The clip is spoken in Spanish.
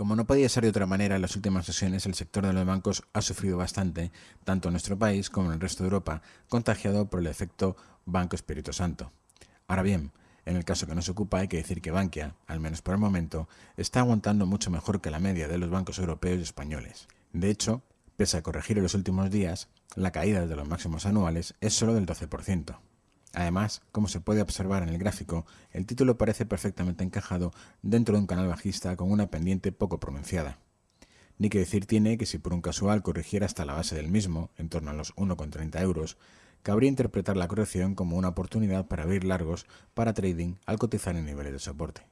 Como no podía ser de otra manera, en las últimas sesiones el sector de los bancos ha sufrido bastante, tanto en nuestro país como en el resto de Europa, contagiado por el efecto Banco Espíritu Santo. Ahora bien, en el caso que nos ocupa hay que decir que Bankia, al menos por el momento, está aguantando mucho mejor que la media de los bancos europeos y españoles. De hecho, pese a corregir en los últimos días, la caída de los máximos anuales es solo del 12%. Además, como se puede observar en el gráfico, el título parece perfectamente encajado dentro de un canal bajista con una pendiente poco pronunciada. Ni que decir tiene que si por un casual corrigiera hasta la base del mismo, en torno a los 1,30 euros, cabría interpretar la corrección como una oportunidad para abrir largos para trading al cotizar en niveles de soporte.